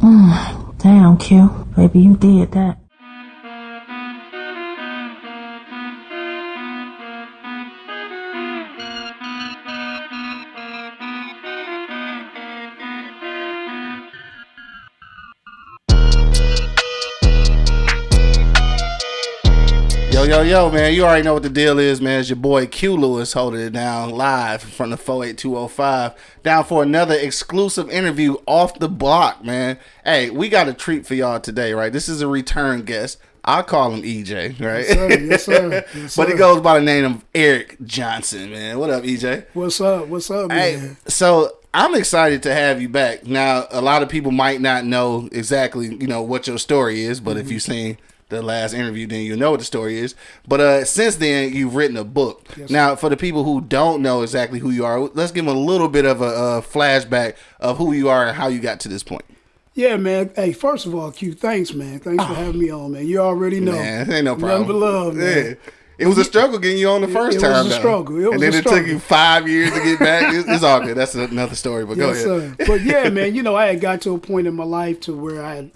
Damn, Q. Baby, you did that. Yo, man, you already know what the deal is, man. It's your boy Q Lewis holding it down live from the 48205 down for another exclusive interview off the block, man. Hey, we got a treat for y'all today, right? This is a return guest. I call him EJ, right? Yes, sir. Yes, sir. Yes, but he goes by the name of Eric Johnson, man. What up, EJ? What's up? What's up, Hey, man? so I'm excited to have you back. Now, a lot of people might not know exactly, you know, what your story is, but Mm-hmm. if you've seen the last interview, then you know what the story is. But uh, since then, you've written a book. Yes, now, for the people who don't know exactly who you are, let's give them a little bit of a, uh flashback of who you are and how you got to this point. Yeah, man. Hey, first of all, Q, thanks, man. Thanks for having me on, man. You already know. Ah. Man, ain't no Nothing problem. but love, man. Yeah. It was a struggle getting you on the first it was time. a struggle. It was and then a it took you five years to get back. It's, it's all good. That's another story. But Yes, go ahead. sir. But yeah, man, you know, I had got to a point in my life to where I had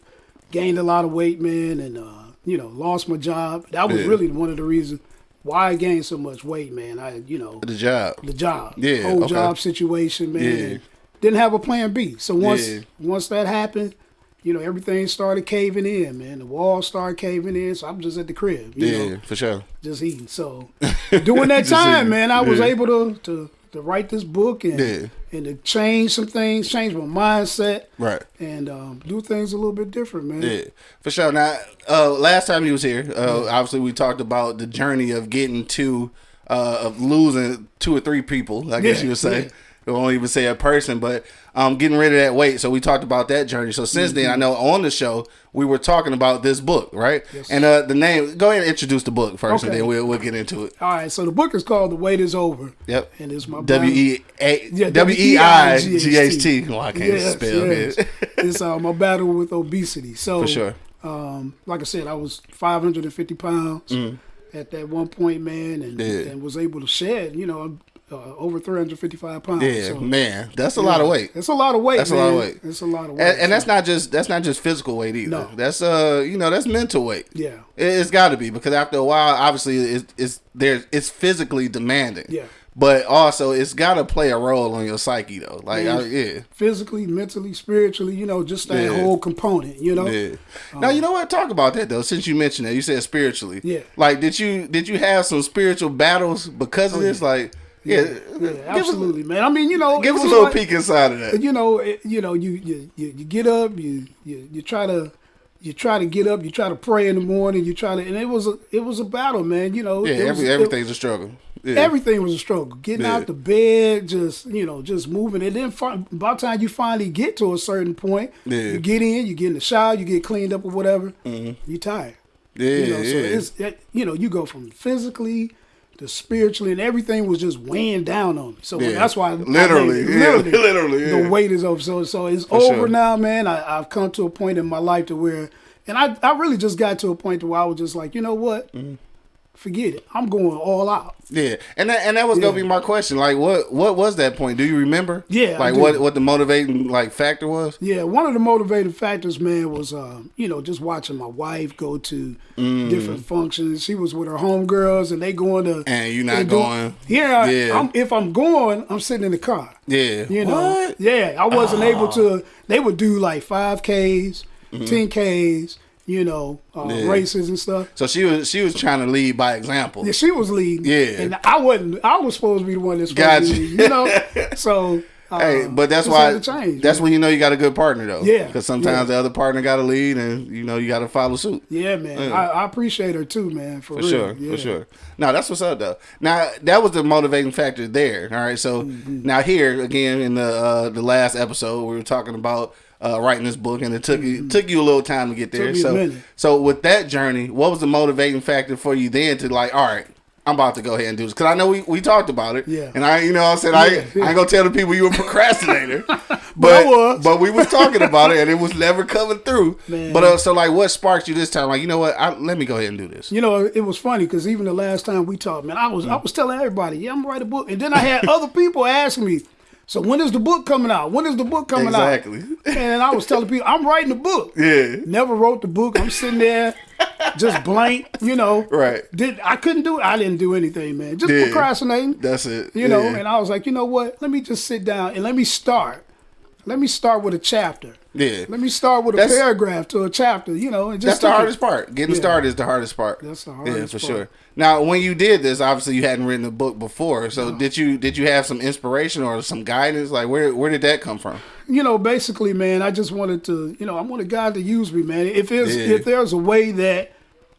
gained a lot of weight, man, and uh, you know, lost my job. That was Yeah. really one of the reasons why I gained so much weight, man. I, you know, The job. the job, Yeah, whole okay. job situation, man. Yeah. Didn't have a plan B. So once Yeah. once that happened, you know, everything started caving in, man. The walls started caving in, so I'm just at the crib, you Yeah, know, for sure. just eating. So during that time, eating. man, I was able to to to write this book and Yeah. And to change some things, change my mindset, Right. and um, do things a little bit different, man. Yeah, for sure. Now, uh, last time you was here, uh, obviously we talked about the journey of getting to, uh, of losing two or three people. I guess Yeah, you would say. yeah. I won't even say a person, but um, getting rid of that weight. So we talked about that journey. So since then, I know on the show we were talking about this book, right? Mm-hmm. Yes. And uh, the name. Go ahead and introduce the book first, and then we'll we'll get into it. All right, so the book is called "The Weight Is Over." Yep. and it's my W E A Yeah, W E I G H T. Well, I can't Yes, spell yes. it. it's uh, my battle with obesity. So For sure. um, like I said, I was 550 pounds at that one point, man, and, Mm. Yeah. and was able to shed, you know, uh, over 355 pounds. Yeah, so, man, that's a lot of weight. It's a lot of weight. That's a lot of weight. It's a lot of weight. And, and that's not just that's not just physical weight either. No. That's uh you know that's mental weight. Yeah. It, it's got to be because after a while, obviously it's it's there it's physically demanding. Yeah. But also it's got to play a role on your psyche though. Like Yeah. I, yeah. physically, mentally, spiritually, you know, just that Yeah. whole component, you know. Yeah. now you know what? Talk about that though. Since you mentioned that, you said spiritually. Yeah. Like, did you did you have some spiritual battles because of this? Like, yeah, Yeah, absolutely, man. I mean, you know, give us a little like- peek inside of that. you know, it, you know, you, you you you get up, you you you try to you try to get up, you try to pray in the morning, you try to, and it was a it was a battle, man. You know, Yeah, it was- every, it- everything's a struggle. Yeah. everything was a struggle. Getting Yeah. out the bed, just you know, just moving, and then fi- by the time you finally get to a certain point, Yeah. Mm-hmm. you get in, you get in the shower, you get cleaned up or whatever, you're tired. yeah, You know, yeah. so it's it, you know, you go from physically to spiritually, and everything was just weighing down on me. So Yeah. that's why I Literally, yeah, literally, yeah. the weight is over. So so it's For over sure. now, man. I, I've come to a point in my life to where, and I I really just got to a point to where I was just like, you know what, Mm-hmm. Forget it. I'm going all out. Yeah, and that and that was gonna be my question. Like, what what was that point? Do you remember? Yeah, I like do. what what the motivating like factor was? Yeah, one of the motivating factors, man, was um, you know just watching my wife go to Mm. different functions. She was with her homegirls, and they going to And you not going? Yeah, Yeah. I'm, if I'm going, I'm sitting in the car. Yeah, You know, What? Ah. yeah, I wasn't able to. They would do like five Ks, Mm-hmm. ten Ks, you know, uh, Yeah. races and stuff. So she was she was trying to lead by example. Yeah, she was leading. Yeah. and I wasn't. I was supposed to be the one that's Gotcha. to lead. You know, so. Uh, Hey, but that's why change, that's man. when you know you got a good partner though. Yeah, because sometimes yeah. the other partner got to lead, and you know you got to follow suit. Yeah, man. Yeah. I, I appreciate her too, man. For, For real. sure, Yeah. for sure. Now that's what's up though. Now that was the motivating factor there. All right, so Mm-hmm. now here again in the uh, the last episode we were talking about uh, writing this book, and it took you took you a little time to get there. Mm-hmm. so so with that journey, what was the motivating factor for you then to like, all right. I'm about to go ahead and do this because I know we, we talked about it. Yeah. And I, you know, I said I, Yeah, yeah. I ain't gonna tell the people you were a procrastinator, but But we was talking about it and it was never coming through. Man. But uh, so like, what sparked you this time? Like, you know what? I, let me go ahead and do this. You know, it was funny because even the last time we talked, man, I was I was telling everybody, yeah, I'm gonna write a book, and then I had other people ask me, So when is the book coming out? When is the book coming Exactly. out? Exactly. And I was telling people, I'm writing the book. Yeah. Never wrote the book. I'm sitting there, just blank. You know. Right. Did I couldn't do it? I didn't do anything, man. Just Yeah. procrastinating. That's it. You know. Yeah. And I was like, you know what? Let me just sit down and let me start. Let me start with a chapter. Yeah. Let me start with a That's- paragraph to a chapter. You know, and That's just the took it- hardest part. Getting Yeah. started is the hardest part. That's the Yeah, hardest for part. sure. Now, when you did this, obviously you hadn't written a book before. So did you did you have some inspiration or some guidance? Like where where did that come from? you know, basically, man, I just wanted to, you know, I wanted God to use me, man. If there's Yeah. if there's a way that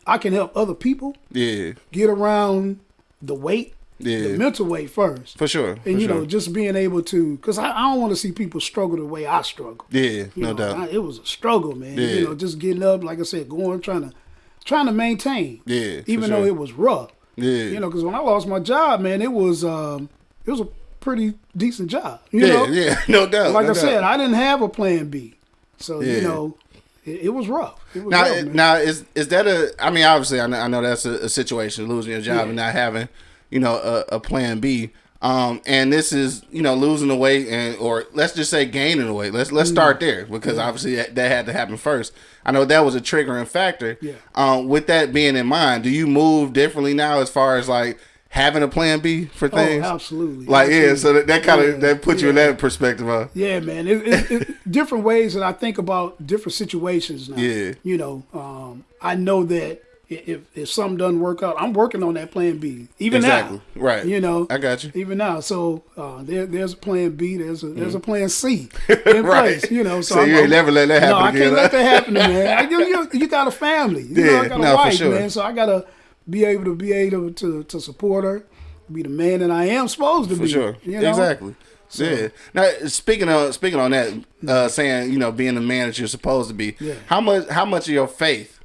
I can help other people Yeah, get around the weight, Yeah. the mental weight first, for sure. and for you sure. know, just being able to, because I, I don't want to see people struggle the way I struggle. yeah, You no know, doubt. I- it was a struggle, man. Yeah. You know, just getting up, like I said, going, trying to, trying to maintain. Yeah, Even sure. though it was rough. yeah, You know, because when I lost my job, man, it was, um, it was a pretty decent job. You yeah, know, yeah, no doubt. like no I said. I didn't have a plan B, so Yeah. you know, it, it was rough. It was now, rough, now is is that a? I mean, obviously, I know, I know that's a, a situation, losing your job Yeah. and not having, you know, a, a plan B. Um, and this is, you know, losing the weight and, or let's just say gaining the weight. Let's let's Mm. start there because obviously that, that had to happen first. I know that was a triggering factor. Yeah. Um, with that being in mind, do you move differently now as far as like having a plan B for things? Oh, absolutely. Like yeah, so that, that kind of Yeah, that puts you in that perspective. Huh? Yeah, man. It, it, it, different ways that I think about different situations now. Yeah. You know, um, I know that if if something doesn't work out, I'm working on that plan B. Even Exactly. now. Right. You know. I got you. Even now, so uh, there, there's a plan B. There's a there's a plan C in Right. place. You know, so, So I'm, you ain't never let that happen. No, happen I can't huh? let that happen, man. I, you, you, you got a family. You know, Yeah, I got a no, wife, sure. man. So I gotta be able to be able to to support her, be the man that I am supposed to For be. sure. You know? Exactly. Yeah. Now speaking of speaking on that, uh, saying you know being the man that you're supposed to be, Yeah. how much how much of your faith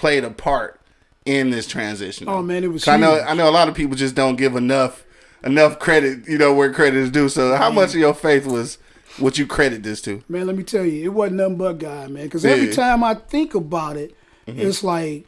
played a part in this transition? Oh, man, it was I know. I know a lot of people just don't give enough enough credit. You know where credit is due. So how mm. much of your faith was what you credit this to? Man, let me tell you, it wasn't nothing but God, man. Because Yeah. every time I think about it, mm-hmm. it's like,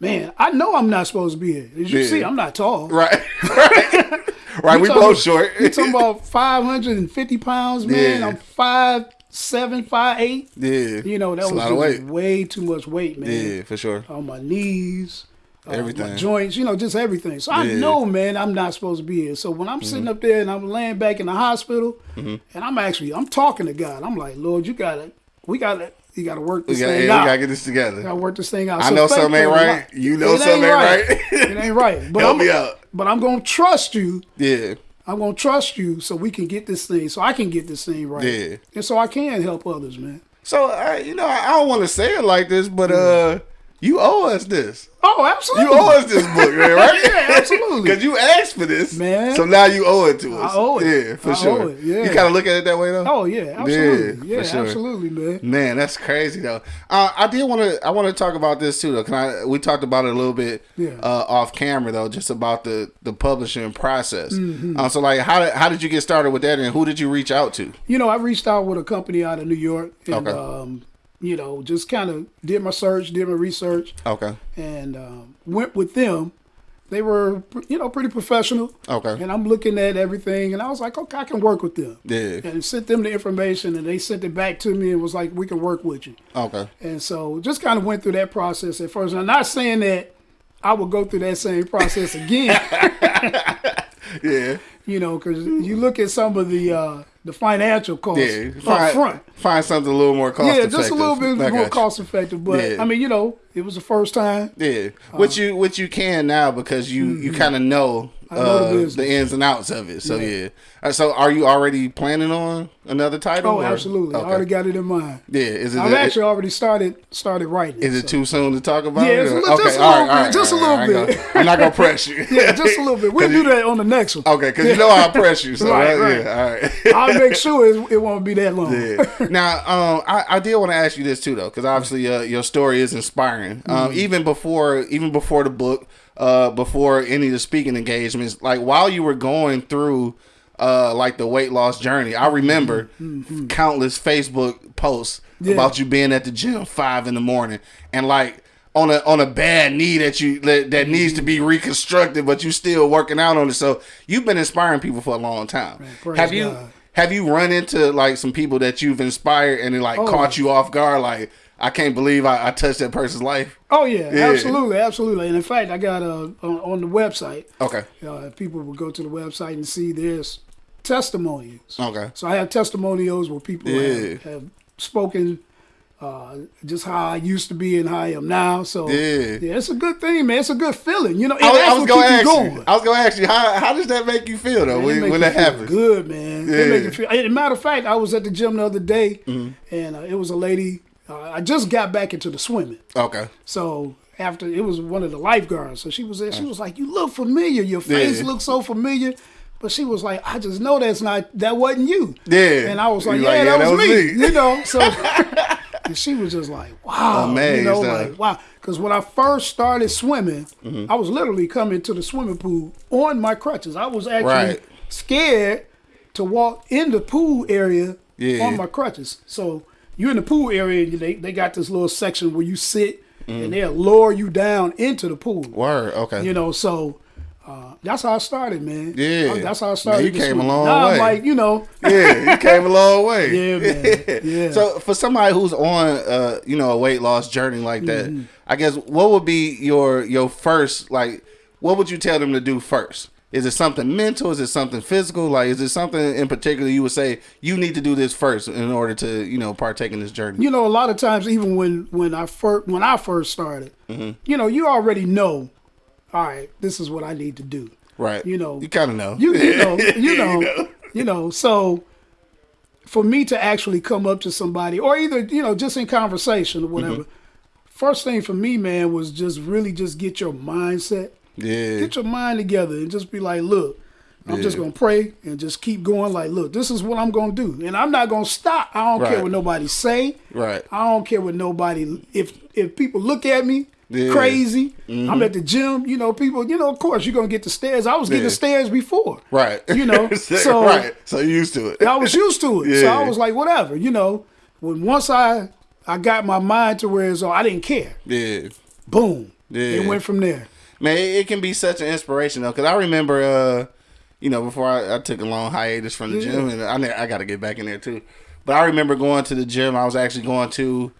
man, I know I'm not supposed to be here. As you Yeah. see, I'm not tall. Right. right. right. We both short. You talking about 550 pounds, man? Yeah. I'm five seven, five eight. yeah. You know that was lot of just weight. way too much weight, man. Yeah, for sure. On my knees, uh, Everything. my joints, you know, just everything. So I Yeah. Know, man, I'm not supposed to be here. So when I'm sitting up there and I'm laying back in the hospital, and I'm actually I'm talking to God. I'm like, Lord, you gotta, we gotta, you gotta work this got, thing yeah, we out. gotta get this together. gotta work this thing out. I So know something ain't right. You know It something ain't right. it ain't right. But Help I'm, me out. But I'm gonna trust you. Yeah. I'm gonna trust you so we can get this thing, so I can get this thing right. Yeah. And so I can help others, man. So I, you know, I don't want to say it like this, but uh, you owe us this. Oh, absolutely. You owe us this book, man, right? Yeah, absolutely. Because you asked for this, Man. So now you owe it to us. I owe it. Yeah, for I sure. it, yeah. You kind of look at it that way, though. Oh yeah, absolutely. Yeah, Yeah, sure. absolutely, man. Man, that's crazy though. Uh, I did want to. I want to talk about this too, though. Can I? We talked about it a little bit Yeah. uh, off camera though, just about the the publishing process. Mm-hmm. Uh, so, like, how did how did you get started with that, and who did you reach out to? You know, I reached out with a company out of New York, and Okay. um, you know, just kind of did my search, did my research, Okay. and um, went with them. They were, you know, pretty professional. Okay. And I'm looking at everything, and I was like, okay, I can work with them. Yeah. And sent them the information, and they sent it back to me, and was like, we can work with you. Okay. And so just kind of went through that process at first. And I'm not saying that I would go through that same process again, Yeah. you know, because you look at some of the uh, the financial cost Yeah. up Find, front. find something a little more cost Yeah, effective. just a little bit more cost effective. But Yeah. I mean, you know, it was the first time. Yeah, which you which you can now because you you kind of know, Mm-hmm. know the uh, business. the ins and outs of it. So yeah. Yeah. Uh, so are you already planning on another title? Oh, or- absolutely. I already got it in mind. Yeah, is it? I've is actually already started started writing. Is it so. too soon to talk about? Yeah, it, it's a little- just a little bit, just a little I ain't bit. I'm not gonna press you. Yeah, just a little bit. We'll do that on the next one. Okay, because you know I press you. So Right, right, right. yeah, all right. I'll make sure it, it won't be that long. Yeah. Now, um, I, I did want to ask you this too, though, because obviously uh, your story is inspiring. Um, Mm-hmm. even before, even before the book, uh, before any of the speaking engagements, like while you were going through, uh, like the weight loss journey, I remember countless Facebook posts Mm-hmm. Yeah. about you being at the gym five in the morning and like. On a on a bad knee that you that, that needs to be reconstructed, but you still working out on it. So you've been inspiring people for a long time. praise have you God. have you run into like some people that you've inspired and it like Oh. caught you off guard? Like, I can't believe I, I touched that person's life. Oh yeah, Yeah. absolutely, absolutely. And in fact, I got uh, on, on the website. Okay. Uh, people will go to the website and see there's testimonials. Okay. So I have testimonials where people Yeah. have, have spoken uh, just how I used to be and how I am now. So Yeah. it's a good thing, man. It's a good feeling, you know. I was, I was gonna ask you you. going. I was gonna ask you how how does that make you feel though Man, when, when that happens? Good man. Yeah. It make you feel. As a matter of fact, I was at the gym the other day, Mm-hmm. and uh, it was a lady. Uh, I just got back into the swimming, Okay. so after it was one of the lifeguards. So she was there. She was like, "You look familiar. Your face Yeah. looks so familiar." But she was like, "I just know that's not that wasn't you." Yeah. And I was like, "Yeah, like, that, yeah, was, that was me. me. You know, so. And she was just like, wow, Amazed, you know, like wow. Because when I first started swimming, Mm-hmm. I was literally coming to the swimming pool on my crutches. I was actually Right. scared to walk in the pool area Yeah. on my crutches. So you in the pool area, and they they got this little section where you sit, Mm. and they'll lower you down into the pool. Word. Okay. You know, so. Uh, that's how I started, man. Yeah. that's how I Man, started. you to came a long way. I'm like, you know, yeah, you came a long way. Yeah, man. Yeah. So for somebody who's on uh, you know, a weight loss journey like that, Mm-hmm. I guess what would be your your first like what would you tell them to do first? Is it something mental? Is it something physical? Like is it something in particular you would say you need to do this first in order to, you know, partake in this journey? you know, a lot of times, even when when I first when I first started, Mm-hmm. you know, you already know. All right, this is what I need to do. right. you know, You kinda know. You, you know, you know, you know. So, for me to actually come up to somebody, or either you know, just in conversation or whatever, Mm-hmm. first thing for me, man, was just really just get your mindset, yeah. get your mind together, and just be like, look. I'm just gonna pray and just keep going. Like, look, this is what I'm gonna do, and I'm not gonna stop. I don't care what nobody say. Right. I don't care what nobody. If if people look at me Yeah. Mm-hmm. crazy, I'm at the gym. You know, people. You know, of course, you're gonna get the stares. I was getting Yeah. the stares before. Right. You know, so right. So you used to it. I was used to it. So Yeah. I was like, whatever. You know, when once I I got my mind to where it's all, I didn't care. Yeah. Boom. Yeah. It went from there. Man, it, it can be such an inspiration though, because I remember, uh, you know, before I, I took a long hiatus from the Yeah. gym, and I ne- I got to get back in there too. But I remember going to the gym. I was actually going to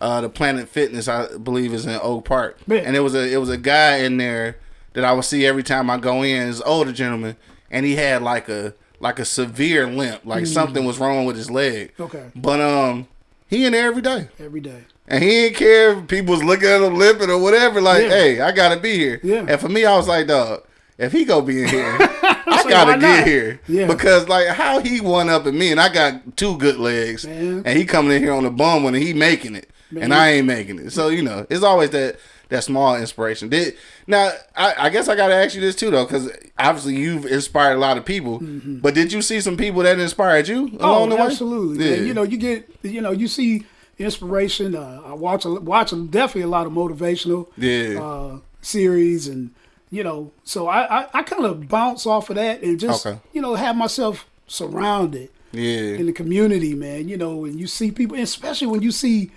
uh, the Planet Fitness, I believe, is in Oak Park, Yeah. and it was a it was a guy in there that I would see every time I go in. This older gentleman, and he had like a like a severe limp, like something was wrong with his leg. Mm. Okay. but um, he in there every day. Every day. And he didn't care if people was looking at him limping or whatever. Like, Yeah. hey, I gotta be here. Yeah. And for me, I was like, dog, if he go be in here, I gotta get here. Yeah. Because like how he one up at me, and I got two good legs, Man. and he coming in here on the bum one, and he making it, Man. and I ain't making it. So you know, it's always that that small inspiration. Did now? I, I guess I gotta ask you this too, though, because obviously you've inspired a lot of people. But did you see some people that inspired you along Mm-hmm. Oh, the way? absolutely. Yeah. man. You know, you get, you know, you see inspiration. Uh, I watch, a, watch a, definitely a lot of motivational Yeah. uh, series, and you know, so I, I, I kind of bounce off of that and just, Okay. you know, have myself surrounded yeah. in the community, man. You know, and you see people, especially when you see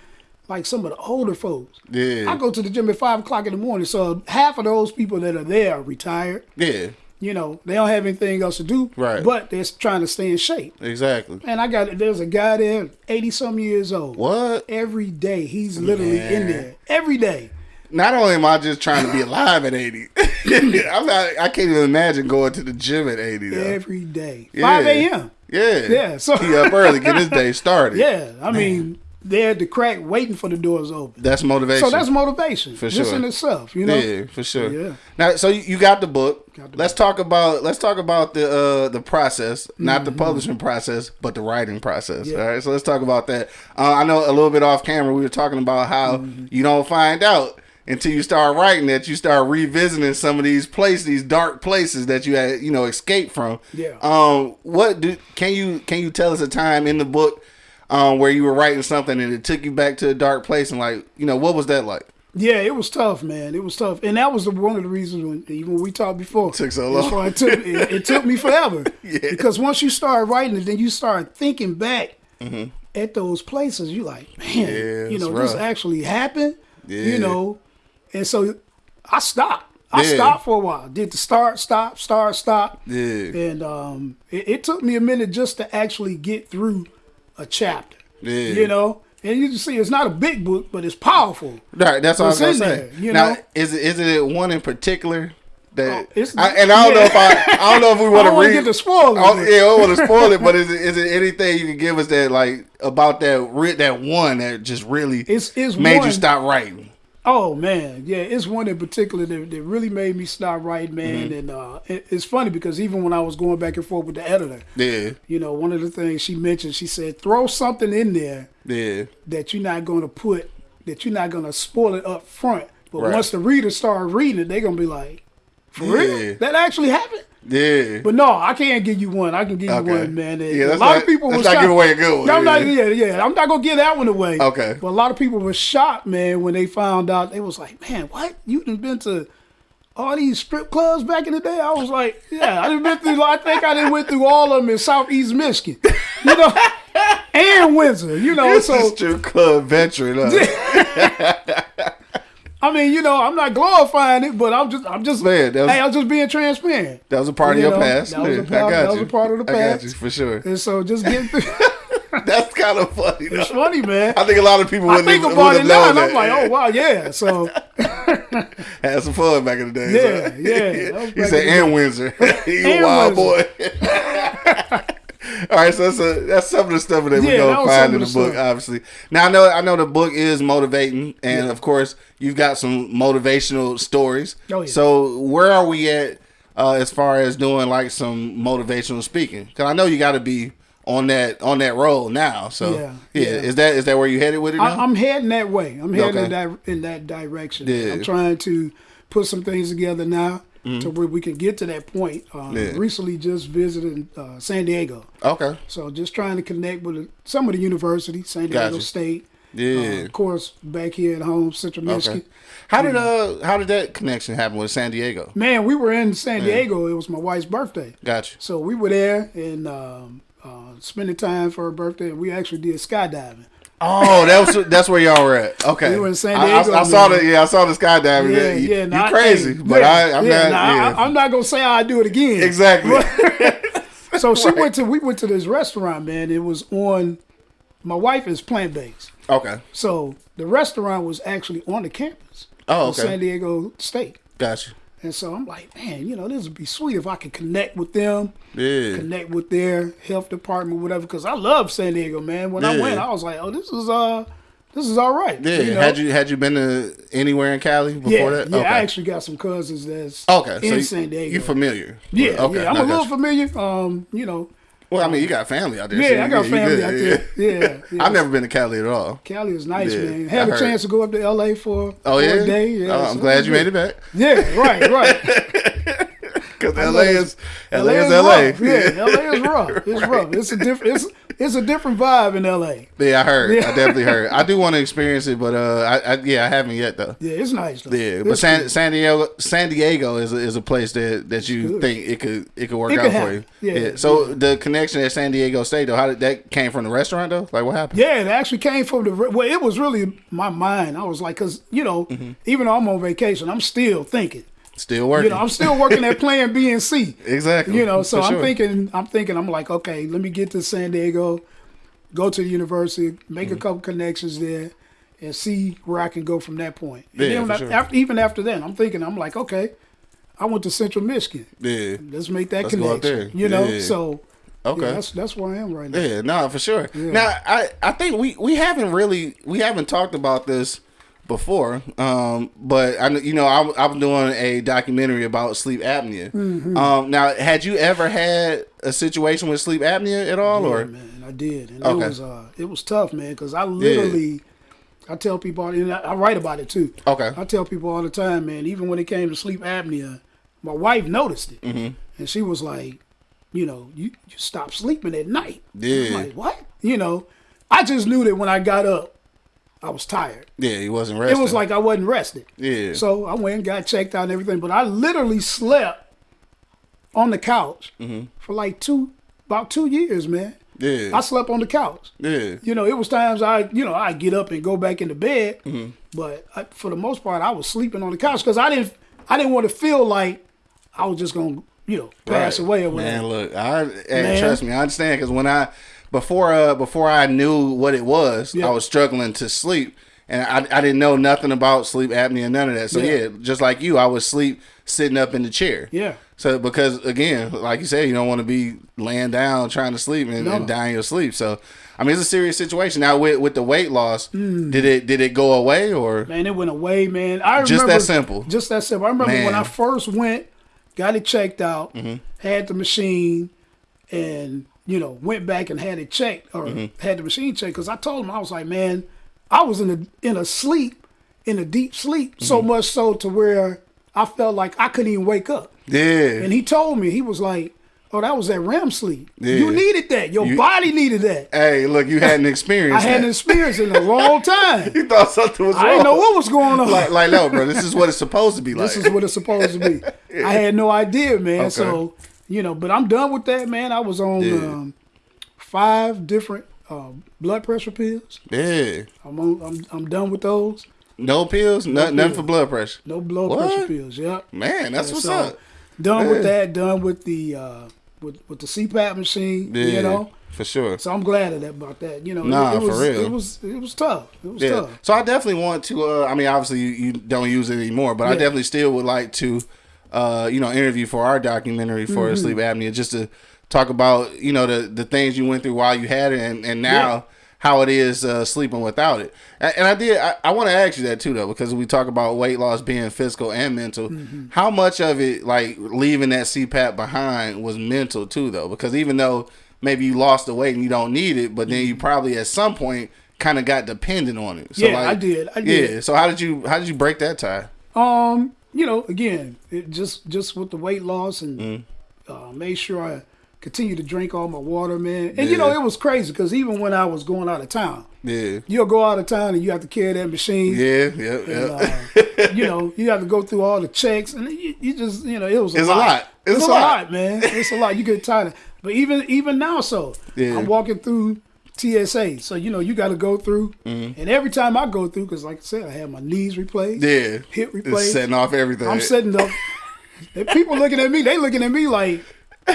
like some of the older folks. Yeah. I go to the gym at five o'clock in the morning, so half of those people that are there are retired. Yeah. You know, they don't have anything else to do, Right. But they're trying to stay in shape. Exactly. And I got there's a guy there, eighty some years old. What? Every day he's literally in there. Every day. not only am I just trying to be alive at 80, I'm not, I can't even imagine going to the gym at 80 though. Every day. Yeah. Five a.m. yeah. Yeah, so- he up early, get his day started. Yeah. I mean, they're at the crack waiting for the doors open. That's motivation. So that's motivation. For sure. Just in itself, you know? yeah, for sure. Yeah. Now, so you got the book. Got the let's talk about let's talk about the uh the process, not the Mm-hmm. publishing process, but the writing process. Yeah. All right, so let's talk about that. Uh, I know a little bit off camera we were talking about how Mm-hmm. you don't find out until you start writing that you start revisiting some of these places, these dark places that you had you know escaped from. Yeah. Um, what do can you can you tell us a time in the book? Um, where you were writing something and it took you back to a dark place and like you know what was that like? Yeah, it was tough, man. It was tough, and that was the, one of the reasons when even when we talked before. It Took so long. it took it, it took me forever. Yeah. Because once you start writing it, then you start thinking back at those places. You like, man. Yeah, you know, it's this actually happened. Yeah. You know, and so I stopped. I stopped for a while. Did the start, stop, start, stop. Yeah. And um, it, it took me a minute just to actually get through a chapter. Yeah. You know, and you can see it's not a big book, but it's powerful. Right, that's what I was gonna say. there, you now, know? is it is it one in particular that? Oh, it's- I, and I don't know if I I don't know if we want to read. get the spoilers, Oh, but- yeah, I want to spoil it. But is it is it anything you can give us that like about that that one that just really It's it's made one, you stop writing? Oh man, yeah, it's one in particular that, that really made me stop writing, man. Mm-hmm. And uh, it, it's funny because even when I was going back and forth with the editor, Yeah, you know, one of the things she mentioned, she said, throw something in there yeah, that you're not going to put, that you're not going to spoil it up front. But Right. once the readers start reading it, they're going to be like, for Yeah. real? That actually happened? Yeah. But no, I can't give you one. I can give you Okay. one, man. Yeah, a that's lot not- of people not shocked. give away a good one, I'm not, yeah. yeah, yeah. I'm not gonna give that one away. Okay. But a lot of people were shocked, man, when they found out. They was like, "Man, what? You done been to all these strip clubs back in the day?" I was like, "Yeah, I done been through. I think I done went through all of them in Southeast Michigan, you know, and Windsor, you know." This so is strip club veteran. Huh? I mean, you know, I'm not glorifying it, but I'm just, I'm just, Man, that was- hey, I'm just being transparent. That was a part of your know, past. that was a part- I got that was a part of the I got past. you for sure. And so just getting through. That's kind of funny. Though. it's funny, man. I think a lot of people wouldn't think even about it now, and. I'm like, oh wow, yeah. So Had some fun back in the day. Yeah, yeah, he said, in and Windsor. you a wild Windsor. boy. All right, so that's a, that's some of the stuff that we Yeah, gonna find in the the book. Obviously, now I know I know the book is motivating, and of course you've got some motivational stories. Oh, yeah. So where are we at uh, as far as doing like some motivational speaking? Because I know you got to be on that on that roll now. So Yeah, yeah, yeah. is that is that where you headed with it I, now? I'm heading that way. I'm heading in, that, in that direction. Yeah. I'm trying to put some things together now to where we can get to that point. Um, Mm-hmm. Yeah. Recently, just visited uh, San Diego, okay. so just trying to connect with some of the universities, San Diego Gotcha. State. Yeah. Uh, of course, back here at home, Central Michigan. Okay. How did uh how did that connection happen with San Diego? Man, we were in San Diego. It was my wife's birthday. Gotcha. So we were there and um, uh, spending time for her birthday. And we actually did skydiving. Oh, that was that's where y'all were at. Okay, We were in San I- I, Diego, I saw the yeah, I saw the skydiving. Yeah, you, yeah. you crazy, hey, but yeah, I, I'm yeah, not. nah, yeah. I, am not gonna say I do it again. exactly. So she went to we went to this restaurant, man. It was on. My wife is plant based, okay, so the restaurant was actually on the campus Oh, okay. San Diego State. gotcha. And so I'm like, man, you know, this would be sweet if I could connect with them, Yeah, connect with their health department, whatever. Because I love San Diego, man. When I went, I was like, oh, this is uh, this is all right. yeah. you know? Had you had you been to anywhere in Cali before yeah, that? yeah. okay. I actually got some cousins that's okay. in so you, San Diego. you familiar? Yeah, Okay. yeah. I'm I a little you. familiar. Um, you know, Well, I mean, you got family out there. so yeah, I got you, family you out there. Yeah, yeah. I've never been to Cali at all. Cali is nice, Yeah, man. I Had a heard. chance to go up to LA for, Oh for yeah, a day. Oh, yeah, Oh, I'm so glad you made it back. Yeah, right, right. Because LA know is LA is rough. LA. Yeah, LA is rough. It's rough. It's a different. It's it's a different vibe in LA. Yeah, I heard. Yeah. I definitely heard. I do want to experience it, but uh, I, I yeah, I haven't yet though. Yeah, it's nice. Though. Yeah, but San, cool. San Diego, San Diego is a, is a place that, that you good. think it could it could work It out for you. Yeah, So the connection at San Diego State though, how did that came from the restaurant though? Like what happened? Yeah, it actually came from the well. It was really my mind. I was like, because you know, Mm-hmm. even though I'm on vacation, I'm still thinking. Still working. You know, I'm still working at Plan B and C. exactly. You know, so For I'm sure. thinking, I'm thinking, I'm like, okay, let me get to San Diego, go to the university, make Mm-hmm. a couple connections there, and see where I can go from that point. And Yeah, then sure. after, even after that, I'm thinking, I'm like, okay, I went to Central Michigan. Yeah. Let's make that Let's go out connection. there. You know, Yeah. so Okay. yeah, that's that's where I am right now. Yeah, no, for sure. Now, I I think we we haven't really we haven't talked about this before, um, but I you know I'm I'm doing a documentary about sleep apnea. Mm-hmm. Um, now, had you ever had a situation with sleep apnea at all, Yeah, or man, I did, and Okay. it was uh, it was tough, man, because I literally, I tell people, and I, I write about it too. okay, I tell people all the time, man. Even when it came to sleep apnea, my wife noticed it, Mm-hmm. and she was like, you know, you you stop sleeping at night. Yeah. I'm like what? You know, I just knew that when I got up, I was tired. yeah, he wasn't It was like I wasn't rested. yeah, So I went and got checked out and everything, but I literally slept on the couch Mm-hmm. for like two, about two years, man. yeah, I slept on the couch. yeah, You know, it was times I, you know, I get up and go back into bed, Mm-hmm. but I, for the most part, I was sleeping on the couch because I didn't, I didn't want to feel like I was just gonna, you know, pass Right. away or whatever. Man, look, I hey, Man. trust me, I understand because when I before uh before I knew what it was, Yeah. I was struggling to sleep, and I I didn't know nothing about sleep apnea, and none of that. So Yeah. yeah, just like you, I would sleep sitting up in the chair. Yeah. So because again, like you said, you don't want to be laying down trying to sleep and, No. and dying your sleep. So I mean, it's a serious situation. Now with with the weight loss, Mm. did it did it go away or Man, it went away, man. I Just remember that simple. Just that simple. I remember when I first went, got it checked out, Mm-hmm. had the machine, and you know went back and had it checked or Mm-hmm. had the machine checked because I told him I was like, man, I was in a in a sleep, in a deep sleep, so Mm-hmm. much so to where I felt like I couldn't even wake up. yeah? And he told me he was like, "Oh, that was that REM sleep. Yeah. You needed that. Your You- body needed that." Hey, look, you hadn't I experienced. hadn't that. experienced in a long time. You thought something was wrong. I didn't know what was going on. like, like, no, bro. This is what it's supposed to be like. This is what it's supposed to be. I had no idea, man. So you know, but I'm done with that, man. I was on Yeah. um, five different um, blood pressure pills. yeah. I'm on. I'm, I'm done with those. No pills, no, nothing for blood pressure. No blood What? pressure pills. Yep. Man, that's what's So, up. Done with that. Done with the uh, with with the CPAP machine. Yeah, You know. for sure. So I'm glad of that about that. You know, Nah, it, it for was, real. It was it was tough. It was Yeah. tough. So I definitely want to. Uh, I mean, obviously you, you don't use it anymore, but I definitely still would like to, uh, you know, interview for our documentary for Mm-hmm. sleep apnea, just to talk about you know the the things you went through while you had it, and and now. Yeah. How it is uh, sleeping without it, and, and I did. I, I want to ask you that too, though, because we talk about weight loss being physical and mental. Mm-hmm. How much of it, like leaving that CPAP behind, was mental too, though? Because even though maybe you lost the weight and you don't need it, but then you probably at some point kind of got dependent on it. So Mm-hmm. Yeah, I did. I did. Yeah. So how did you how did you break that tie? Um, you know, again, it just just with the weight loss and Mm. uh, made sure I continue to drink all my water, man. And you know, it was crazy because even when I was going out of town, Yeah. you'll go out of town and you have to carry that machine. Yeah. Yeah. And, Yeah. uh, you know, you have to go through all the checks, and you, you just, you know, it was a It's a lot. lot. It's, It's a a lot. lot, man. It's a lot. You get tired. Of, but even even now, so Yeah. I'm walking through TSA, so you know you got to go through. And every time I go through, because like I said, I have my knees replaced, Mm-hmm. yeah. hip It's replaced. setting off everything. I'm setting up. and people looking at me, they looking at me like,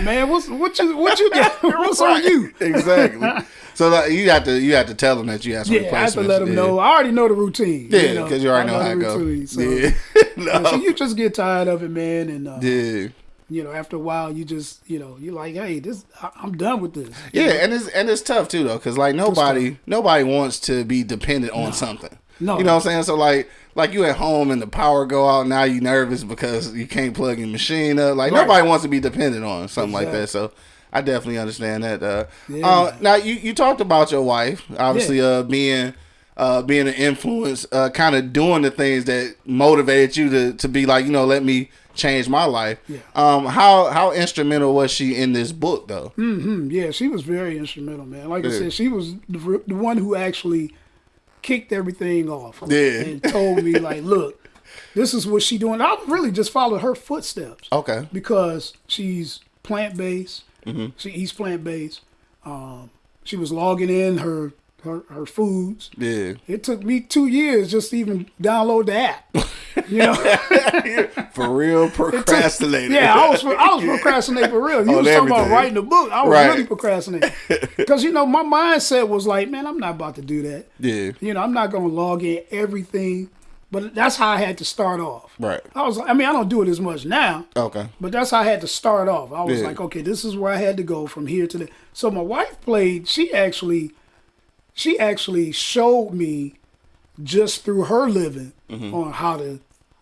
man, what's what you what you got? What's on you? exactly. So like, you have to you have to tell them that you have some Yeah, I have to let them yeah. know. I already know the routine. Yeah, because you, already I know how it goes. So, yeah. no. so you just get tired of it, man, and uh, yeah. You know, after a while, you just you know, you're like, hey, this I, I'm done with this. Yeah, and it's and it's tough too though, because like nobody nobody wants to be dependent on something. No. you know what I'm saying. So like like you at home and the power go out, now you nervous because you can't plug your machine up. Like Right. nobody wants to be dependent on something like that. So I definitely understand that. Uh, Yeah, uh, now you you talked about your wife, obviously uh, being. Uh, being an influence, uh, kind of doing the things that motivated you to, to be like, you know, let me change my life. Yeah. Um, how how instrumental was she in this book though? hmm yeah, she was very instrumental, man. Like I said, she was the, the one who actually kicked everything off. Yeah. and told me like, look, this is what she doing. I really just followed her footsteps. Okay. because she's plant based. Mm-hmm. She eats plant based. Um, she was logging in her, her her foods. Yeah. It took me two years just to even download the app. You know, For real procrastinating. Yeah, I was I was procrastinating for real. You On was talking about writing a book. I was Right. really procrastinating because you know my mindset was like, man, I'm not about to do that. Yeah. You know, I'm not going to log in everything. But that's how I had to start off. Right. I was. I mean, I don't do it as much now. Okay. But that's how I had to start off. I was Yeah. like, okay, this is where I had to go from here to there. So my wife played. She actually, she actually showed me just through her living on how to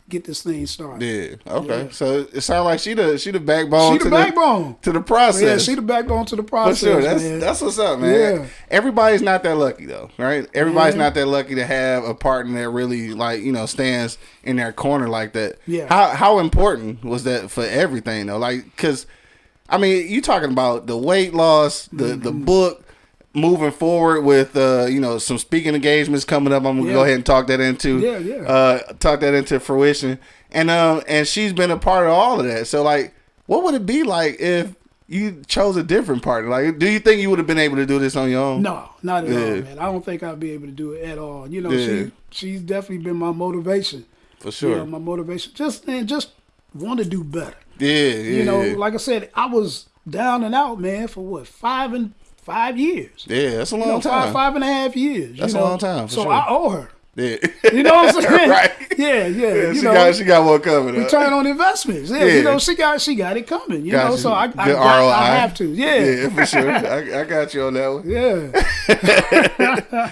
get this thing started. Mm-hmm. Yeah. Okay. So it sounds like she the she the backbone. She the to backbone. to the process. Yeah, she the backbone to the process. For sure. That's man. that's what's up, man. Yeah. Everybody's not that lucky though, right? Everybody's Yeah. not that lucky to have a partner that really like, you know, stands in their corner like that. Yeah. How how important was that for everything though? Like cuz I mean, you talking about the weight loss, the the Mm-hmm. book moving forward with uh, you know, some speaking engagements coming up. I'm going to go ahead and talk that into Yeah, yeah. uh talk that into fruition. And um and she's been a part of all of that. So like what would it be like if you chose a different partner? Like do you think you would have been able to do this on your own? No, not at all, man. I don't think I'd be able to do it at all. You know, Yeah. she she's definitely been my motivation. For You sure. know, my motivation. Just and just want to do better. Yeah, yeah. You know, yeah. like I said, I was down and out, man, for what five and five years. yeah, that's a long You know, time. five five and a half years. That's you a long time, for so sure. I owe her. Yeah, You know what I'm saying? right. Yeah, yeah. Yeah, you she know, got she got one coming. up. return on investments. Yeah, Yeah. you know, she got she got it coming. You know, Gotcha. so I, I, got. I have to. Yeah, Yeah, for sure. I, I got you on that one. yeah.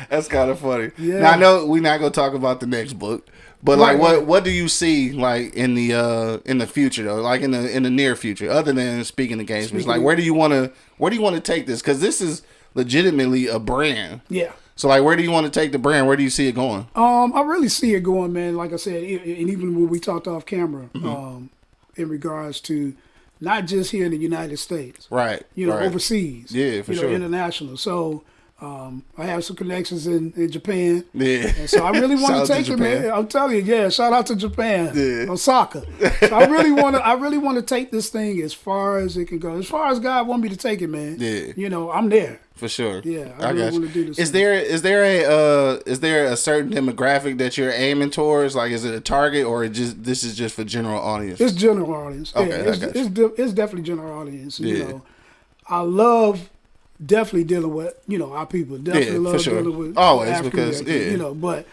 That's kind of funny. Yeah. Now I know we're not gonna talk about the next book, but like, what what do you see like in the uh in the future though, like in the in the near future, other than speaking engagements? Speaking Like, where do you want to where do you want to take this? Because this is legitimately a brand. Yeah. So like, where do you want to take the brand? Where do you see it going? Um, I really see it going, man. Like I said, and even when we talked off camera, Mm-hmm. um, in regards to not just here in the United States, Right. you know, right. overseas, Yeah, for you know, sure. international. So, um, I have some connections in, in Japan. Yeah. And so I really want to to take it, man. I'm telling you, yeah. Shout out to Japan, Yeah. Osaka. So I really want to. I really want to take this thing as far as it can go, as far as God want me to take it, man. Yeah. You know, I'm there. For sure. Yeah, I I, really wanna do this Is thing. there is there a uh is there a certain demographic that you're aiming towards? Like, is it a target or it just this is just for general audience? It's general audience. Okay, yeah, it's, you. it's, it's definitely general audience. You Yeah. know, I love definitely dealing with you know our people. Definitely Yeah, love sure. dealing with Always, African because, yeah. you know, but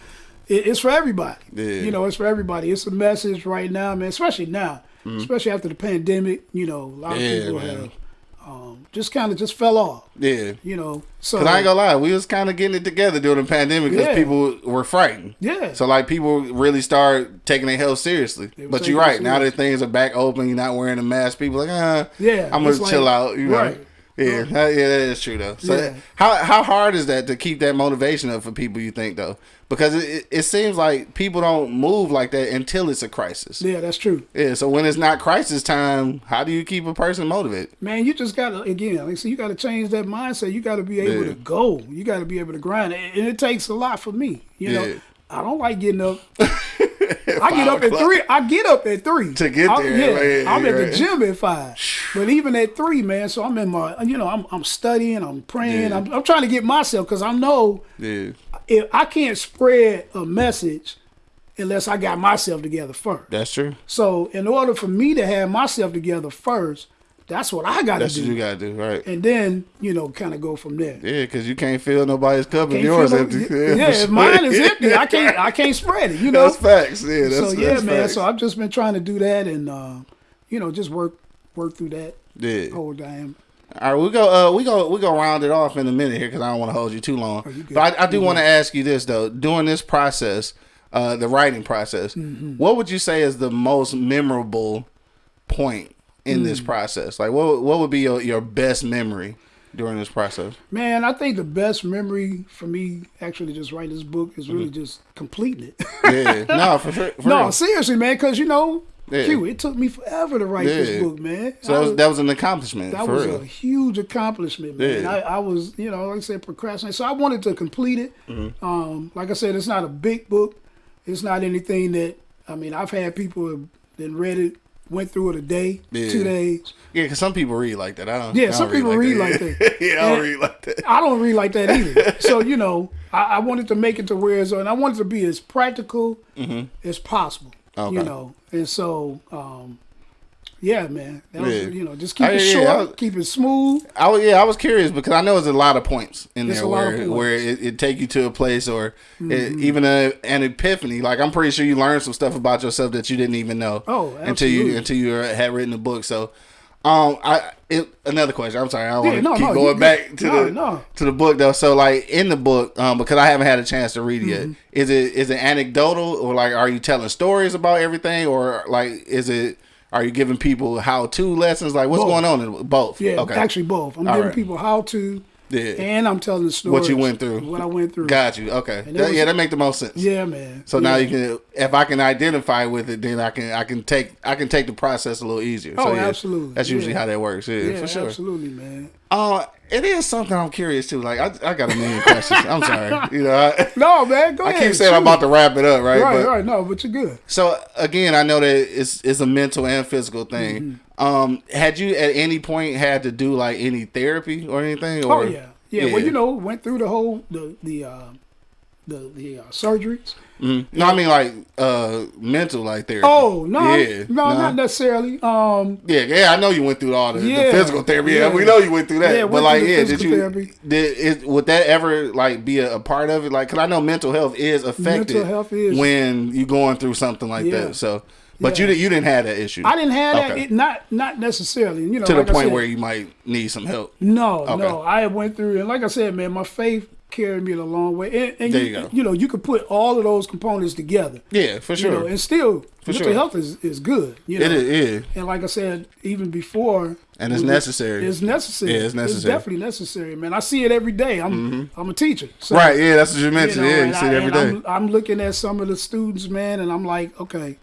it, it's for everybody. Yeah. You know, it's for everybody. It's a message right now, man. Especially now, especially after the pandemic. You know, a lot. Yeah, of people man. have um, just kind of just fell off. yeah. You know, so Cause I ain't gonna lie, we was kind of getting it together during the pandemic because people were frightened. Yeah. So like people really start taking their health seriously. But you're right. Now that things are back open, you're not wearing a mask. People like, ah, Yeah, I'm gonna like- chill out. You know. Yeah, that- yeah, that is true though. So Yeah. how how hard is that to keep that motivation up for people? You think though, because it, it, seems like people don't move like that until it's a crisis. yeah, that's true. Yeah. So when it's not crisis time, how do you keep a person motivated? Man, you just gotta again, like said, you gotta change that mindset. You gotta be able Yeah. to go. You gotta be able to grind, and and it takes a lot for me. You Yeah. know, I don't like getting up. I get up at o'clock. three. I get up at three To get I'm- there, Yeah, right, I'm at right. the gym at five. But even at three, man. So I'm in my, you know, I'm I'm studying, I'm praying, Yeah. I'm, I'm trying to get myself because I know Yeah. if I can't spread a message unless I got myself together first. That's true. So in order for me to have myself together first, that's what I got to do. That's what you gotta do, right? and then you know kind of go from there. Yeah, because you can't fill nobody's cup if yours feel empty. no- yeah, if mine is empty, I can't I can't spread it. You know. That's facts. Yeah, that's, so yeah, that's man. facts. So I've just been trying to do that and uh, you know just work work through that yeah. whole damn. All right, we go. Uh, we go. We go round it off in a minute here because I don't want to hold you too long. Oh, you but I, I do want to ask you this though. During this process, uh, the writing process, Mm-hmm. what would you say is the most memorable point in this Mm. process? Like, what what would be your, your best memory during this process? Man, I think the best memory for me actually just writing this book is really just completing it. Yeah, no, for sure. For no, real. seriously, man, because you know, Yeah. Q, it took me forever to write Yeah. this book, man. So that was, that was an accomplishment that was real. a huge accomplishment, man. Yeah. I, I was, you know, like I said, procrastinating. So I wanted to complete it. Mm-hmm. Um, like I said, it's not a big book. It's not anything that I mean. I've had people that read it, went through it a day, Yeah. two days. Yeah, because some people read like that. I don't. Yeah, I don't some people read like that. yeah, I don't read like that. I don't read like that either. so you know, I, I wanted to make it to where it's, and I wanted to be as practical as possible. Mm-hmm. Okay. You know, and so. um yeah, man. That was, Yeah. you know, just keep it yeah, short, was- keep it smooth. I was, yeah, I was curious because I know there's a lot of points in There's there a where. Mm-hmm. where it, it take you to a place or it, even a, an epiphany. Like I'm pretty sure you learned some stuff about yourself that you didn't even know. Oh, until you until you had written the book. So, um, I it, another question. I'm sorry, I want to no, keep no, going good. back to No, the to the book though. So like in the book, um, because I haven't had a chance to read it Mm-hmm. yet. Is it is it anecdotal or like are you telling stories about everything or like is it are you giving people how to lessons? Like what's Both. going on in both? Yeah, okay. actually both. I'm All giving right. people how to, Yeah. and I'm telling the story. What you went through. What I went through. Got you. Okay. That- was- yeah, that make the most sense. Yeah, man. So now you can, if I can identify with it, then I can, I can take, I can take the process a little easier. Oh, so, yeah, absolutely. That's usually Yeah. how that works. Yeah, Yeah, for sure. absolutely, man. Uh, it is something I'm curious too. Like I, I got a million questions. I'm sorry. You know, I, No, man, go I ahead. keep saying I'm about to wrap it up, right? Right, But- right. No, but you're good. So again, I know that it's it's a mental and physical thing. Mm-hmm. Um, had you at any point had to do like any therapy or anything? Or, Oh yeah. yeah, Well, you know, went through the whole the the uh, the the uh, surgeries. No, I mean like uh mental like therapy. Oh no, yeah, no, nah. not necessarily. Um, Yeah, yeah, I know you went through all the, the physical therapy. Yeah, yeah. we know you went through that. Yeah, but like, yeah, did you therapy. did it would that ever like be a, a part of it? Like, cause I know mental health is affected health is. when you're going through something like Yeah. that. So, but Yeah. you you didn't have that issue. I didn't have that. Okay. It, not not necessarily. You know, to the like I point said, where you might need some help. No, Okay. no. I went through, and like I said, man, my faith carried me a long way. And, and There you, you go. you know, you could put all of those components together. Yeah, for You sure. know, and still, mental sure. health is, is good. You know, it is. Yeah. and like I said, even before, And it's necessary. It's necessary. Yeah, it's necessary. Mm-hmm. definitely necessary, man. I see it every day. I'm I'm a teacher, so, Right. Yeah, that's what you you mentioned. know, yeah, you see it I- every and day. I'm, I'm looking at some of the students, man, and I'm like, okay.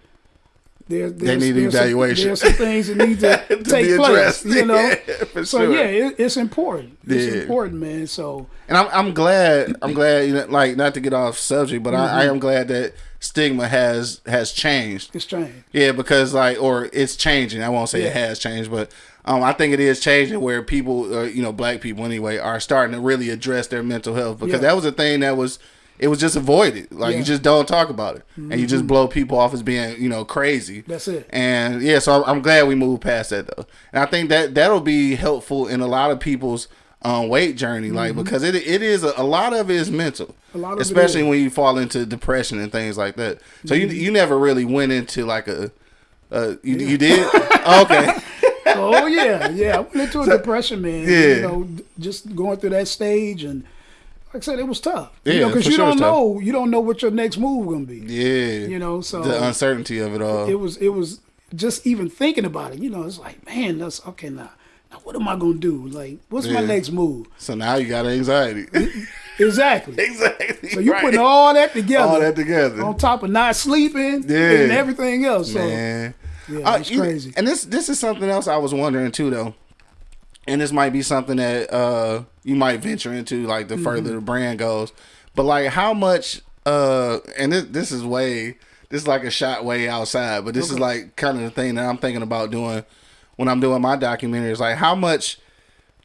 There, there's, need there's evaluation. Some, there's some things that need to, To take place, you know. Yeah, so sure. yeah, it, it's important. It's Yeah. important, man. So And I'm I'm glad I'm glad you know like not to get off subject, but Mm-hmm. I, I am glad that stigma has has changed. it's changed. Yeah, because like or it's changing. I won't say it has changed, but um, I think it is changing where people, uh, you know, black people anyway, are starting to really address their mental health because Yeah. that was a thing that was it was just avoided. Like you Yeah. Mm-hmm. just don't talk about it, and you just blow people off as being you know crazy. That's it. And yeah, so I'm, I'm glad we moved past that though, and I think that that'll be helpful in a lot of people's um, weight journey, like because it it is a, a lot of it is mental, Mm-hmm. A lot of especially. Mm-hmm. when you fall into depression and things like that. So you you never really went into like a uh, you, you did okay oh yeah, yeah. I went into a depression, man. Yeah. You know, just going through that stage, and like I said, it was tough. Yeah, you know, because you sure don't know, you don't know what your next move gonna be. yeah You know, so the uncertainty of it all it was, it was just even thinking about it. You know, it's like, man, that's okay now. Now, what am I gonna do? Like, what's my next move? so now you got anxiety Exactly. exactly So you right. putting all that together, all that together on top of not sleeping Yeah. and everything else. So man yeah, Uh, you- crazy. And this this is something else I was wondering too, though. And this might be something that uh you might venture into, like the further Mm-hmm. the brand goes. But like, how much? uh And this this is way this is like a shot way outside, but this is like kind of the thing that I'm thinking about doing when I'm doing my documentaries. Like, how much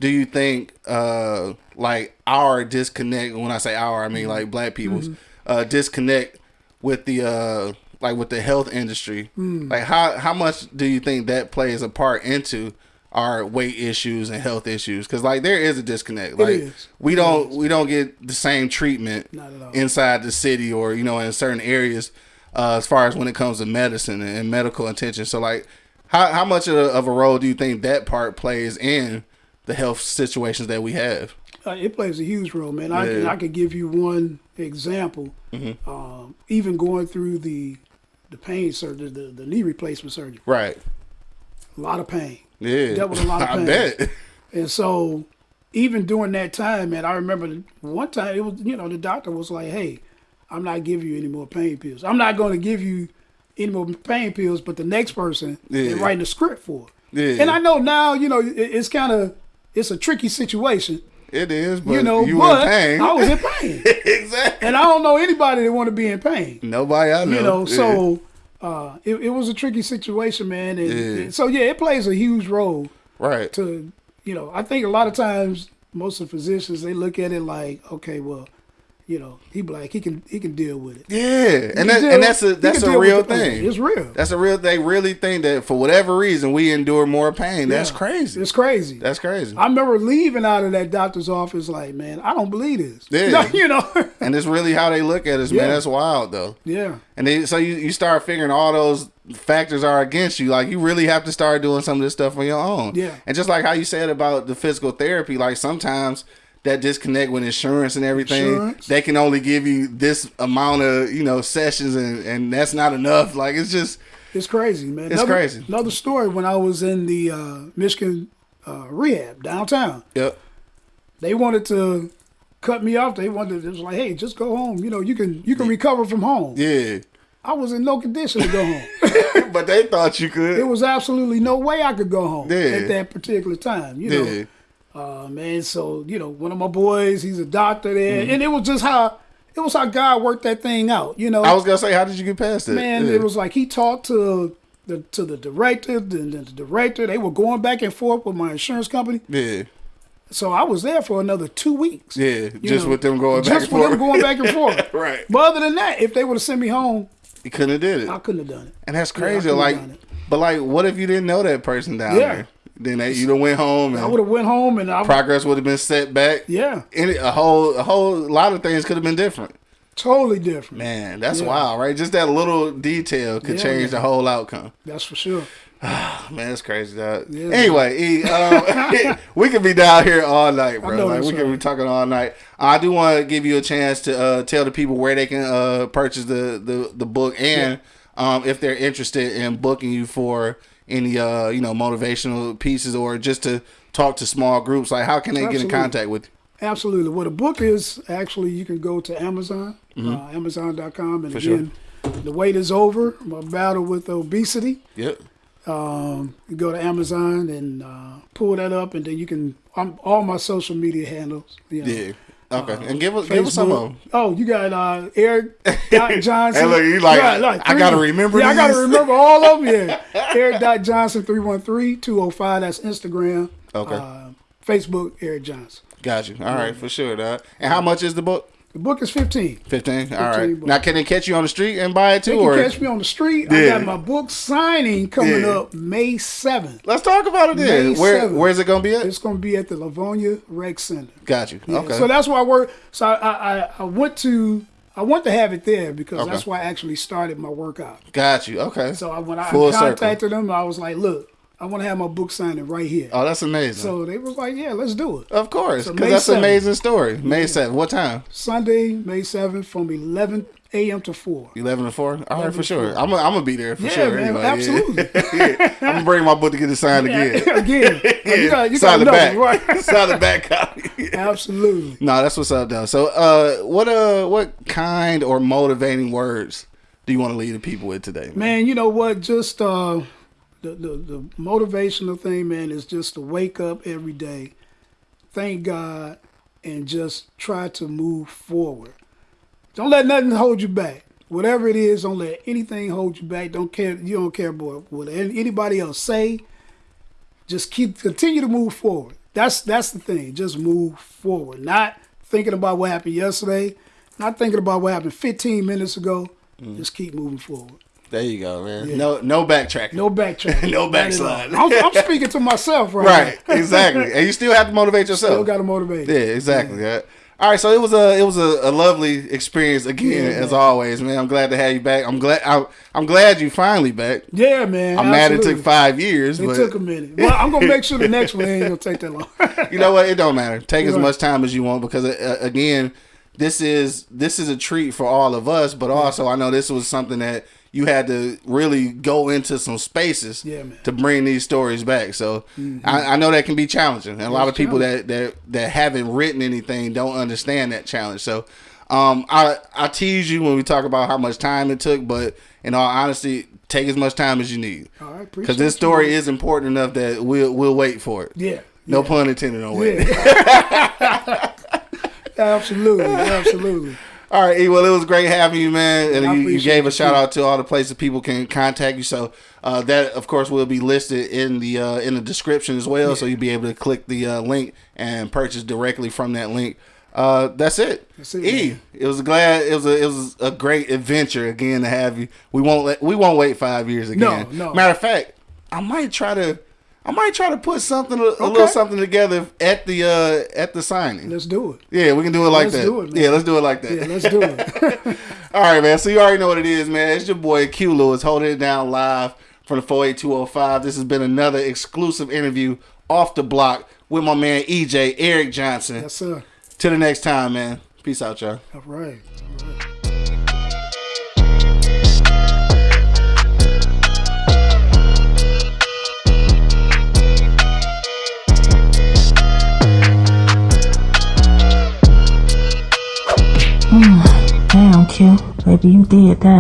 do you think uh like our disconnect? When I say our, I mean Mm-hmm. like black people's uh disconnect with the uh like with the health industry Mm. like how how much do you think that plays a part into our weight issues and health issues because like there is a disconnect like we don't we don't get the same treatment Not at all. inside the city or you know in certain areas uh, as far as when it comes to medicine and, medical attention so like how, how much of a, of a role do you think that part plays in the health situations that we have Uh, it plays a huge role, man. I can Yeah. I could give you one example. Um, even going through the the pain surgery, the, the knee replacement surgery, right a lot of pain. Yeah Dealt with a lot of i pain. bet And so, even during that time, man, I remember one time it was you know the doctor was like, "Hey, I'm not giving you any more pain pills. I'm not going to give you any more pain pills, but the next person Yeah. they're writing a script for." Yeah. And I know now, you know, it, it's kind of it's a tricky situation, it is but you know, you but in pain I was in pain. exactly and I don't know anybody that want to be in pain. nobody i know You know, Yeah. so uh, it, it was a tricky situation, man. And, Yeah. and so yeah, it plays a huge role right to you know. I think a lot of times most of the physicians they look at it like, okay, well, you know, he black, he can he can deal with it. Yeah, and that, deal- and that's a that's a real thing. It's real. That's a real. They really think that for whatever reason we endure more pain. That's crazy. It's crazy. That's crazy. I remember leaving out of that doctor's office like, man, I don't believe this. Yeah. you know. and it's really how they look at us, man. That's wild though. yeah. And they, so you, you start figuring all those factors are against you. Like you really have to start doing some of this stuff on your own. Yeah. And just like how you said about the physical therapy, like sometimes that disconnect with insurance and everything, Insurance. they can only give you this amount of you know sessions, and and that's not enough. Like it's just It's crazy, man. It's another, crazy. Another story when I was in the uh, Michigan uh, rehab downtown. yep. They wanted to cut me off. They wanted it was like, hey, just go home. You know, you can you can recover from home. Yeah. I was in no condition to go home. but they thought you could. there was absolutely no way I could go home Yeah. at that particular time. You know, yeah. Uh, man. So you know, one of my boys, he's a doctor there, Mm-hmm. and it was just how it was how God worked that thing out. You know, I was gonna say, how did you get past it? man, yeah. it was like he talked to the to the director, and then the director. They were going back and forth with my insurance company. yeah, So I was there for another two weeks. Yeah, just know, with them going back just and with forth. them going back and forth. Right. But other than that, if they would have sent me home, You couldn't have did it. I couldn't have done it. And that's crazy. could've like, but like, what if you didn't know that person down Yeah. there? Then they, you done went home I would have went home and I progress would have been set back. yeah, Any, a whole, a whole lot of things could have been different. totally different. Man, that's Yeah. wild, right? Just that little detail could Yeah, change man. the whole outcome. That's for sure. Man, that's crazy, dog. Yeah, anyway, E, um, we could be down here all night, bro. Like we could be talking all night. I do want to give you a chance to uh, tell the people where they can uh, purchase the, the, the book and um, if they're interested in booking you for any uh, you know motivational pieces or just to talk to small groups. Like, how can they get in contact with you? Absolutely. Well, the book is actually you can go to Amazon, uh, Amazon.com, and. For sure. again, the wait is over. My battle with obesity. Yep. Um, you go to Amazon and uh, pull that up, and then you can um, all my social media handles. You know, Yeah. Okay. and give us give us some of them. Oh, you got uh, Eric Dot Johnson. Hey, look, you like, Yeah, I gotta remember Yeah, I gotta remember all of them. Yeah, Eric Dot Johnson 313-205. That's Instagram. Okay. Uh, Facebook Eric Johnson. Got you. All right, for sure, dog. And how much is the book? The book is 15. 15? All right. bucks. Now, can they catch you on the street and buy it too? They can or catch me on the street. I Yeah. got my book signing coming Yeah. up May 7th. Let's talk about it then. May Where 7th. Where's it going to be at? It's going to be at the Livonia Rec Center. Got you. Yeah, Okay. So that's why I work. So I, I, I- I went to, I want to have it there because Okay. that's why I actually started my workout. Got you. Okay. So I, when I Full circle. contacted them, I was like, look, I want to have my book signed right here. Oh, that's amazing. So they were like, yeah, let's do it. of course, because May that's an amazing story. May 7th. What time? Sunday, May 7th from 11 a.m. to 4. 11 to 4? All right, for sure. 4. I'm going to be there for Yeah, sure. man, anyway. Yeah. absolutely. Yeah. I'm going to bring my book to get it signed again. Again, you got, you got Sign the back. right? Sign the back copy. Absolutely. No, that's what's up, though. So, uh, what uh, what kind or motivating words do you want to leave the people with today, man? Man, you know what? Just uh, the, the the motivational thing, man, is just to wake up every day, thank God, and just try to move forward. Don't let nothing hold you back. Whatever it is, don't let anything hold you back. Don't care. You don't care about what anybody else say. Just keep continue to move forward. That's that's the thing. Just move forward. Not thinking about what happened yesterday. Not thinking about what happened 15 minutes ago. Mm. Just keep moving forward. There you go, man. No, no backtracking. No backtracking. No Not at backsliding. I'm, I'm speaking to myself right, Right, now. exactly. and you still have to motivate yourself. Still got to motivate. Yeah, exactly. Yeah. All right, so it was a it was a, a lovely experience again, Yeah, as man. always, man. I'm glad to have you back. I'm glad I'm, I'm glad you finally back. Yeah, man. I'm mad it took five years, It but took a minute. Well, I'm gonna make sure the next one ain't gonna take that long. you know what? It don't matter. Take as Right. much time as you want because uh, again, this is this is a treat for all of us, but also I know this was something that you had to really go into some spaces Yeah. Mm-hmm. to bring these stories back. So I, I know that can be challenging, and a lot of people that, that that haven't written anything don't understand that challenge. So um, I I tease you when we talk about how much time it took, but in all honesty, take as much time as you need All right, because this story man. is important enough that we'll we'll wait for it. Yeah. No yeah. pun intended on wait. Yeah. absolutely, absolutely. All right, E. Well, it was great having you, man. And you, you gave a shout out to all the places people can contact you. So uh, that, of course, will be listed in the uh, in the description as well. So you'll be able to click the uh, link and purchase directly from that link. Uh, that's it. That's it, E. man. It was glad. It was a it was a great adventure again to have you. We won't let we won't wait five years again. No, no. Matter of fact, I might try to. I might try to put something, a, a little something together at the uh, at the signing. Let's do it. Yeah, we can do it like Let's that. do it, yeah, let's do it like that. Yeah, let's do it. All right, man. So you already know what it is, man. It's your boy Q Lewis holding it down live from the 48205. This has been another exclusive interview off the block with my man EJ Eric Johnson. yes, sir. Till the next time, man. Peace out, y'all. All right. All right. Damn, Q. Baby, you did that.